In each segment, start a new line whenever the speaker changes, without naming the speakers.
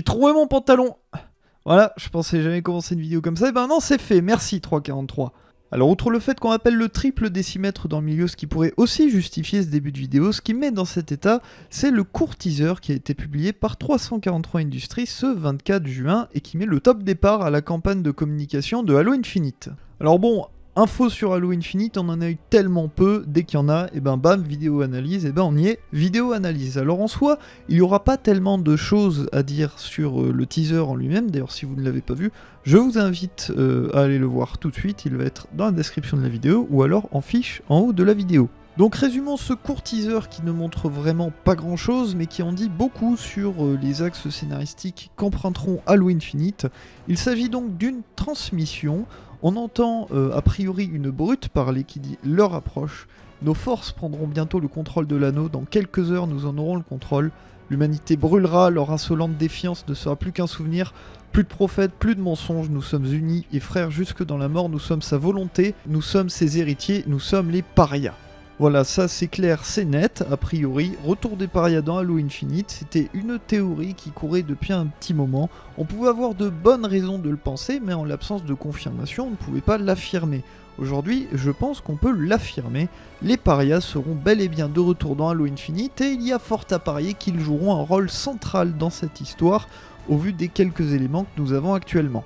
J'ai trouvé mon pantalon Voilà, je pensais jamais commencer une vidéo comme ça, et ben non, c'est fait, merci 343. Alors outre le fait qu'on appelle le triple décimètre dans le milieu, ce qui pourrait aussi justifier ce début de vidéo, ce qui met dans cet état, c'est le court teaser qui a été publié par 343 Industries ce 24 juin et qui met le top départ à la campagne de communication de Halo Infinite. Alors bon, Info sur Halo Infinite, on en a eu tellement peu, dès qu'il y en a, et ben bam, vidéo analyse, et ben on y est, vidéo analyse. Alors en soi, il n'y aura pas tellement de choses à dire sur euh, le teaser en lui-même, d'ailleurs si vous ne l'avez pas vu, je vous invite euh, à aller le voir tout de suite, il va être dans la description de la vidéo, ou alors en fiche en haut de la vidéo. Donc résumons ce court teaser qui ne montre vraiment pas grand chose mais qui en dit beaucoup sur euh, les axes scénaristiques qu'emprunteront Halo Infinite. Il s'agit donc d'une transmission on entend euh, a priori une brute parler qui dit leur approche. Nos forces prendront bientôt le contrôle de l'anneau, dans quelques heures nous en aurons le contrôle. L'humanité brûlera, leur insolente défiance ne sera plus qu'un souvenir. Plus de prophètes, plus de mensonges, nous sommes unis et frères jusque dans la mort, nous sommes sa volonté, nous sommes ses héritiers, nous sommes les parias. Voilà, ça c'est clair, c'est net, a priori. Retour des parias dans Halo Infinite, c'était une théorie qui courait depuis un petit moment. On pouvait avoir de bonnes raisons de le penser, mais en l'absence de confirmation, on ne pouvait pas l'affirmer. Aujourd'hui, je pense qu'on peut l'affirmer. Les parias seront bel et bien de retour dans Halo Infinite, et il y a fort à parier qu'ils joueront un rôle central dans cette histoire, au vu des quelques éléments que nous avons actuellement.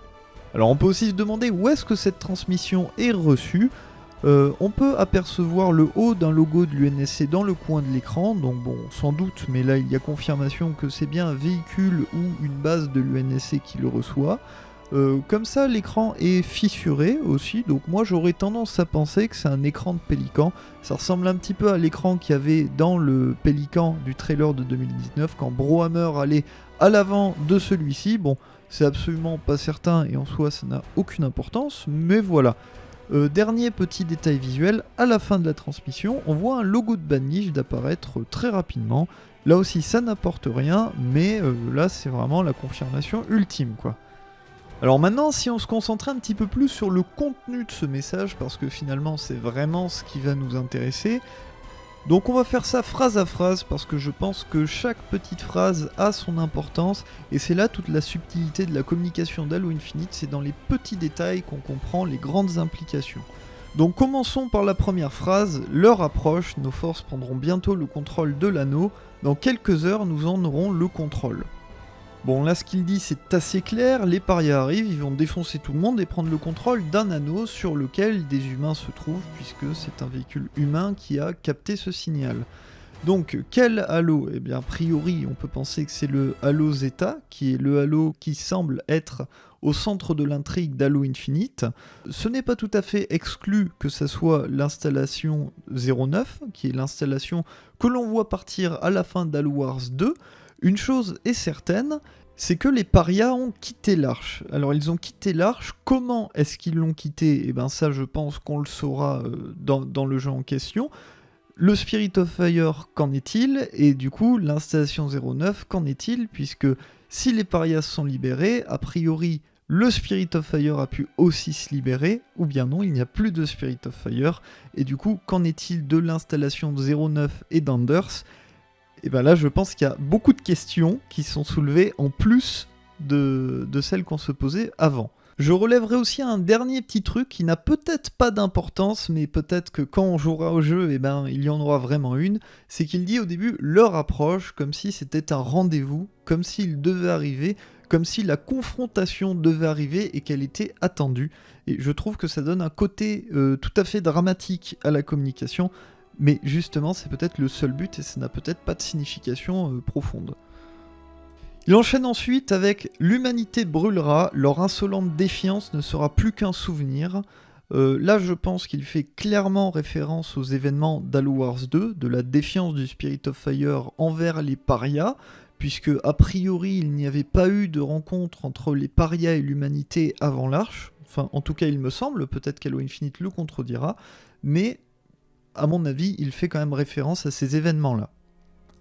Alors on peut aussi se demander où est-ce que cette transmission est reçue. Euh, on peut apercevoir le haut d'un logo de l'UNSC dans le coin de l'écran, donc bon, sans doute, mais là il y a confirmation que c'est bien un véhicule ou une base de l'UNSC qui le reçoit. Euh, comme ça, l'écran est fissuré aussi, donc moi j'aurais tendance à penser que c'est un écran de Pélican. Ça ressemble un petit peu à l'écran qu'il y avait dans le Pélican du trailer de 2019 quand Brohammer allait à l'avant de celui-ci. Bon, c'est absolument pas certain et en soi ça n'a aucune importance, mais voilà. Euh, dernier petit détail visuel, à la fin de la transmission, on voit un logo de Banish d'apparaître très rapidement. Là aussi, ça n'apporte rien, mais euh, là, c'est vraiment la confirmation ultime, quoi. Alors maintenant, si on se concentrait un petit peu plus sur le contenu de ce message, parce que finalement, c'est vraiment ce qui va nous intéresser, donc on va faire ça phrase à phrase parce que je pense que chaque petite phrase a son importance et c'est là toute la subtilité de la communication d'Halo Infinite, c'est dans les petits détails qu'on comprend les grandes implications. Donc commençons par la première phrase, l'heure approche, nos forces prendront bientôt le contrôle de l'anneau, dans quelques heures nous en aurons le contrôle. Bon, là, ce qu'il dit, c'est assez clair. Les parias arrivent, ils vont défoncer tout le monde et prendre le contrôle d'un anneau sur lequel des humains se trouvent, puisque c'est un véhicule humain qui a capté ce signal. Donc, quel halo? Eh bien, a priori, on peut penser que c'est le halo Zeta, qui est le halo qui semble être au centre de l'intrigue d'Halo Infinite. Ce n'est pas tout à fait exclu que ce soit l'installation 09, qui est l'installation que l'on voit partir à la fin d'Halo Wars 2, une chose est certaine, c'est que les parias ont quitté l'arche. Alors ils ont quitté l'arche, comment est-ce qu'ils l'ont quitté Eh bien ça je pense qu'on le saura euh, dans, le jeu en question. Le Spirit of Fire, qu'en est-il? Et du coup, l'installation 09, qu'en est-il? Puisque si les parias sont libérés, a priori, le Spirit of Fire a pu aussi se libérer, ou bien non, il n'y a plus de Spirit of Fire. Et du coup, qu'en est-il de l'installation 09 et d'Anders? Et bien là, je pense qu'il y a beaucoup de questions qui sont soulevées en plus de, celles qu'on se posait avant. Je relèverai aussi un dernier petit truc qui n'a peut-être pas d'importance, mais peut-être que quand on jouera au jeu, eh ben, il y en aura vraiment une. C'est qu'il dit au début leur approche comme si c'était un rendez-vous, comme s'il devait arriver, comme si la confrontation devait arriver et qu'elle était attendue. Et je trouve que ça donne un côté euh, tout à fait dramatique à la communication, mais justement, c'est peut-être le seul but et ça n'a peut-être pas de signification euh, profonde. Il enchaîne ensuite avec L'humanité brûlera, leur insolente défiance ne sera plus qu'un souvenir. Euh, là, je pense qu'il fait clairement référence aux événements d'Halo Wars 2, de la défiance du Spirit of Fire envers les parias, puisque a priori il n'y avait pas eu de rencontre entre les parias et l'humanité avant l'Arche. Enfin, en tout cas, il me semble, peut-être qu'Halo Infinite le contredira, mais à mon avis, il fait quand même référence à ces événements-là.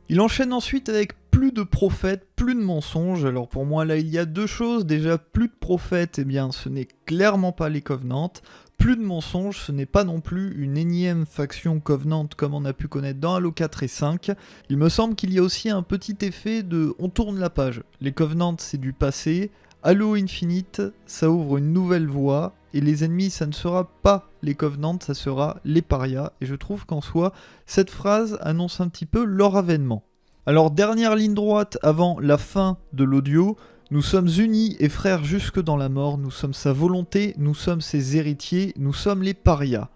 Il enchaîne ensuite avec plus de prophètes, plus de mensonges. Alors pour moi là il y a deux choses. Déjà plus de prophètes, eh bien ce n'est clairement pas les Covenants. plus de mensonges, ce n'est pas non plus une énième faction Covenant comme on a pu connaître dans Halo 4 et 5. Il me semble qu'il y a aussi un petit effet de on tourne la page. Les Covenants c'est du passé, Halo Infinite ça ouvre une nouvelle voie, et les ennemis ça ne sera pas les Covenants, ça sera les parias, et je trouve qu'en soi, cette phrase annonce un petit peu leur avènement. Alors dernière ligne droite avant la fin de l'audio, nous sommes unis et frères jusque dans la mort, nous sommes sa volonté, nous sommes ses héritiers, nous sommes les parias.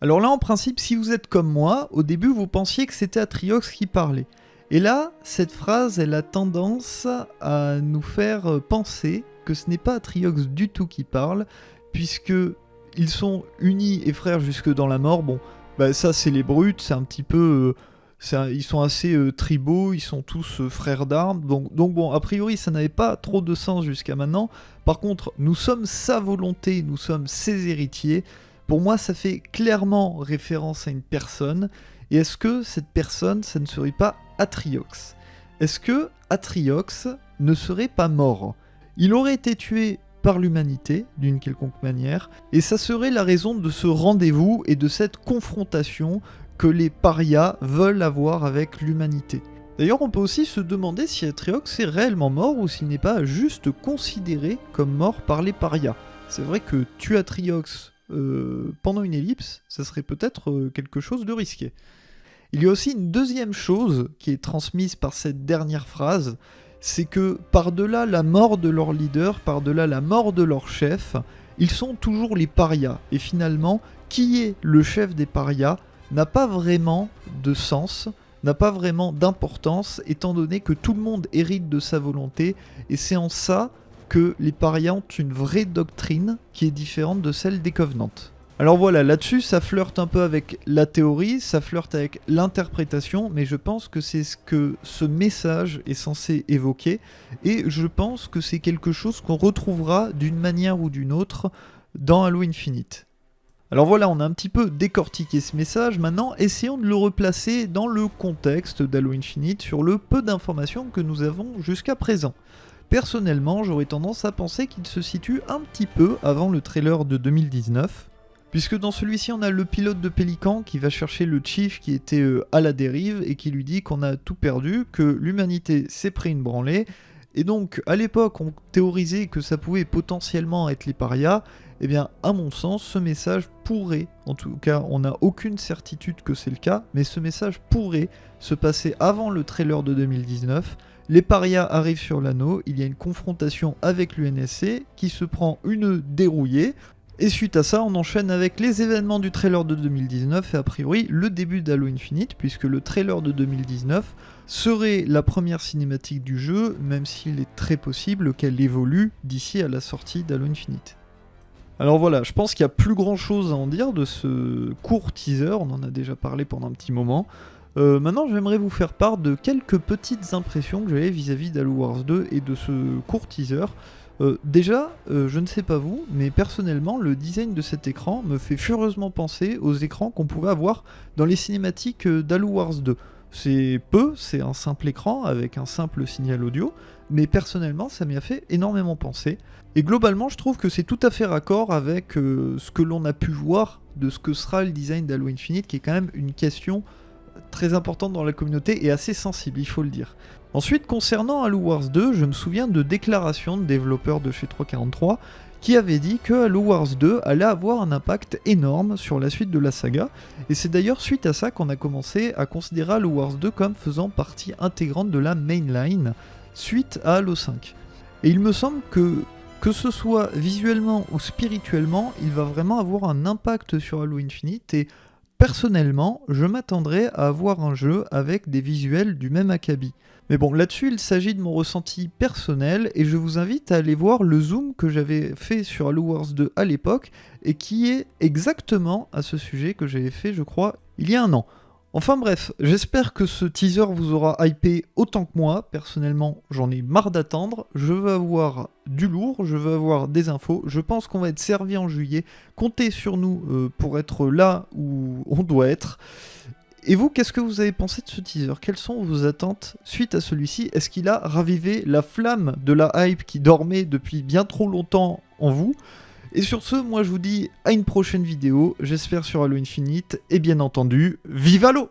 Alors là, en principe, si vous êtes comme moi, au début vous pensiez que c'était Atriox qui parlait. Et là, cette phrase, elle a tendance à nous faire penser que ce n'est pas Atriox du tout qui parle, puisque ils sont unis et frères jusque dans la mort. Bon, bah ça c'est les brutes, c'est un petit peu... Euh, ils sont assez euh, tribaux, ils sont tous euh, frères d'armes. Donc, donc bon, a priori, ça n'avait pas trop de sens jusqu'à maintenant. Par contre, nous sommes sa volonté, nous sommes ses héritiers. Pour moi, ça fait clairement référence à une personne. Et est-ce que cette personne, ça ne serait pas Atriox? Est-ce que Atriox ne serait pas mort? Il aurait été tué par l'humanité, d'une quelconque manière, et ça serait la raison de ce rendez-vous et de cette confrontation que les parias veulent avoir avec l'humanité. D'ailleurs, on peut aussi se demander si Atriox est réellement mort ou s'il n'est pas juste considéré comme mort par les parias. C'est vrai que tuer Atriox euh, pendant une ellipse, ça serait peut-être euh, quelque chose de risqué. Il y a aussi une deuxième chose qui est transmise par cette dernière phrase, c'est que par-delà la mort de leur leader, par-delà la mort de leur chef, ils sont toujours les parias. Et finalement, qui est le chef des parias n'a pas vraiment de sens, n'a pas vraiment d'importance, étant donné que tout le monde hérite de sa volonté, et c'est en ça que les parias ont une vraie doctrine qui est différente de celle des Covenants. Alors voilà, là-dessus, ça flirte un peu avec la théorie, ça flirte avec l'interprétation, mais je pense que c'est ce que ce message est censé évoquer, et je pense que c'est quelque chose qu'on retrouvera d'une manière ou d'une autre dans Halo Infinite. Alors voilà, on a un petit peu décortiqué ce message, maintenant essayons de le replacer dans le contexte d'Halo Infinite sur le peu d'informations que nous avons jusqu'à présent. Personnellement, j'aurais tendance à penser qu'il se situe un petit peu avant le trailer de 2019, puisque dans celui-ci on a le pilote de Pélican qui va chercher le Chief qui était euh, à la dérive et qui lui dit qu'on a tout perdu, que l'humanité s'est pris une branlée, et donc à l'époque on théorisait que ça pouvait potentiellement être les parias, eh bien, à mon sens, ce message pourrait, en tout cas, on n'a aucune certitude que c'est le cas, mais ce message pourrait se passer avant le trailer de 2019. Les parias arrivent sur l'anneau, il y a une confrontation avec l'UNSC qui se prend une dérouillée. Et suite à ça, on enchaîne avec les événements du trailer de 2019 et a priori le début d'Halo Infinite, puisque le trailer de 2019 serait la première cinématique du jeu, même s'il est très possible qu'elle évolue d'ici à la sortie d'Halo Infinite. Alors voilà, je pense qu'il y a plus grand chose à en dire de ce court teaser, on en a déjà parlé pendant un petit moment. Euh, maintenant, j'aimerais vous faire part de quelques petites impressions que j'avais vis-à-vis d'Halo Wars 2 et de ce court teaser. Euh, déjà, euh, je ne sais pas vous, mais personnellement, le design de cet écran me fait furieusement penser aux écrans qu'on pouvait avoir dans les cinématiques d'Halo Wars 2. C'est peu, c'est un simple écran avec un simple signal audio, mais personnellement ça m'y a fait énormément penser. Et globalement je trouve que c'est tout à fait raccord avec euh, ce que l'on a pu voir de ce que sera le design d'Halo Infinite, qui est quand même une question très importante dans la communauté et assez sensible, il faut le dire. Ensuite, concernant Halo Wars 2, je me souviens de déclarations de développeurs de chez 343 qui avait dit que Halo Wars 2 allait avoir un impact énorme sur la suite de la saga, et c'est d'ailleurs suite à ça qu'on a commencé à considérer Halo Wars 2 comme faisant partie intégrante de la mainline, suite à Halo 5. Et il me semble que, que ce soit visuellement ou spirituellement, il va vraiment avoir un impact sur Halo Infinite, et personnellement, je m'attendrais à avoir un jeu avec des visuels du même acabit. Mais bon, là-dessus, il s'agit de mon ressenti personnel et je vous invite à aller voir le zoom que j'avais fait sur Halo Wars 2 à l'époque et qui est exactement à ce sujet que j'avais fait, je crois, il y a un an. Enfin bref, j'espère que ce teaser vous aura hypé autant que moi. Personnellement, j'en ai marre d'attendre. Je veux avoir du lourd, je veux avoir des infos. Je pense qu'on va être servi en juillet. Comptez sur nous euh, pour être là où on doit être. Et vous, qu'est-ce que vous avez pensé de ce teaser? Quelles sont vos attentes suite à celui-ci? Est-ce qu'il a ravivé la flamme de la hype qui dormait depuis bien trop longtemps en vous? Et sur ce, moi je vous dis à une prochaine vidéo, j'espère sur Halo Infinite, et bien entendu, vive Halo